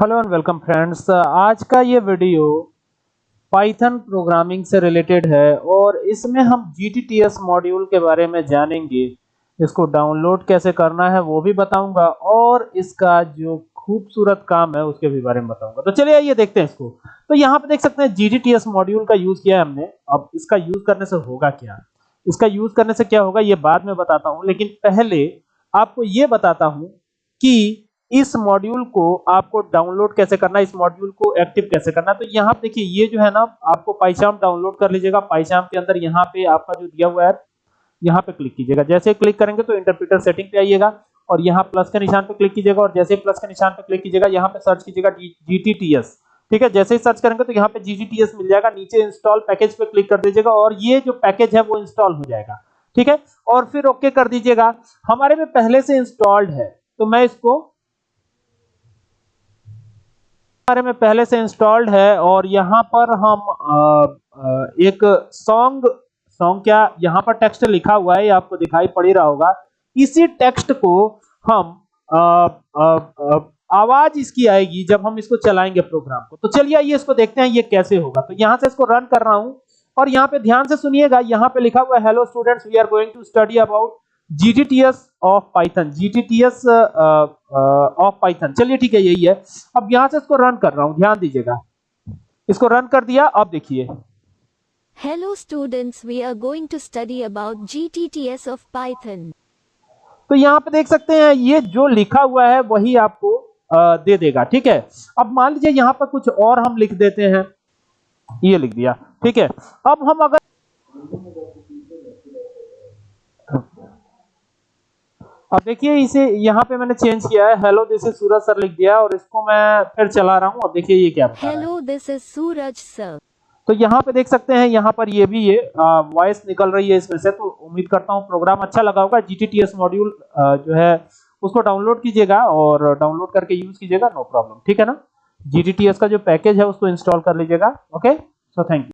Hello and welcome friends. आज का ये वीडियो पाइथन प्रोग्रामिंग से रिलेटेड है और इसमें हम GTTS मॉड्यूल के बारे में जानेंगे। इसको डाउनलोड कैसे करना है वो भी बताऊँगा और इसका जो खूबसूरत काम है उसके भी बारे में बताऊँगा। तो चलिए आइए देखते हैं इसको। तो यहाँ पे देख सकते हैं GTTS मॉड्यूल का यूज़ किया है हमने। अब इसका यूज़ करने से होगा क्या? इसका यूज़ करने से क्या होगा ये बाद में बताता हूँ, लेकिन पहले आपको ये बताता हूँ कि इस मॉड्यूल को आपको डाउनलोड कैसे करना इस मॉड्यूल को एक्टिव कैसे करना तो यहाँ पे देखिए, ये जो है ना, आपको पाइचाम डाउनलोड कर लीजिएगा। पाइचाम के अंदर यहाँ पे आपका जो दिया हुआ है, यहाँ पे क्लिक कीजिएगा। जैसे क्लिक करेंगे तो इंटरप्रीटर सेटिंग पे आइएगा और यहाँ प्लस के निशान पे क्लिक कीजिएगा और जैसे प्लस के निशान पे क्लिक कीजिएगा, यहाँ पे सर्च कीजिएगा जीटीटीएस ठीक है? जैसे ही सर्च करेंगे तो यहाँ पे जीटीटीएस मिल जाएगा। नीचे इंस्टॉल पैकेज पे क्लिक कर दीजिएगा और ये जो पैकेज है वो इंस्टॉल हो जाएगा। ठीक है? और फिर ओके कर दीजिएगा। हमारे में पहले से इंस्टॉल्ड है तो मैं इसको हमारे में पहले से इंस्टॉल्ड है और यहाँ पर हम एक सॉन्ग सॉन्ग क्या यहाँ पर टेक्स्ट लिखा हुआ है आपको दिखाई पड़ रहा होगा। इसी टेक्स्ट को हम आ, आ, आ, आवाज़ इसकी आएगी जब हम इसको चलाएँगे प्रोग्राम को। तो चलिए आइए इसको देखते हैं ये कैसे होगा। तो यहाँ से इसको रन कर रहा हूँ और यहाँ पे ध्यान से सुनिएगा यहाँ पे लिखा हुआ है hello students we are going to study about GTTS of python GTTS of python चलिए ठीक है यही है। अब यहाँ से इसको रन कर रहा हूँ ध्यान दीजिएगा। इसको रन कर दिया अब देखिए। Hello students, we are going to study about GTTS of Python. तो यहाँ पे देख सकते हैं ये जो लिखा हुआ है वही आपको आ, दे देगा ठीक है? अब मान लीजिए यहाँ पर कुछ और हम लिख देते हैं। ये लिख दिया ठीक है? अब हम अगर अब देखिए इसे यहाँ पे मैंने चेंज किया है। Hello this is Suraj sir लिख दिया और इसको मैं फिर चला रहा हूँ। अब देखिए ये क्या बता रहा है। Hello, this is तो यहाँ पे देख सकते हैं यहाँ पर ये भी ये वॉइस निकल रही है इसमें से। तो उम्मीद करता हूँ प्रोग्राम अच्छा लगा होगा। जी जीटीटीएस मॉड्यूल जो है उसको डाउनलोड कीजिएगा और डाउनलोड करके यूज़ कीजिएगा नो प्रॉब्लम ठीक है ना? जीटीटीएस का जो पैकेज है उसको इंस्टॉल कर लीजिएगा। Okay so thank you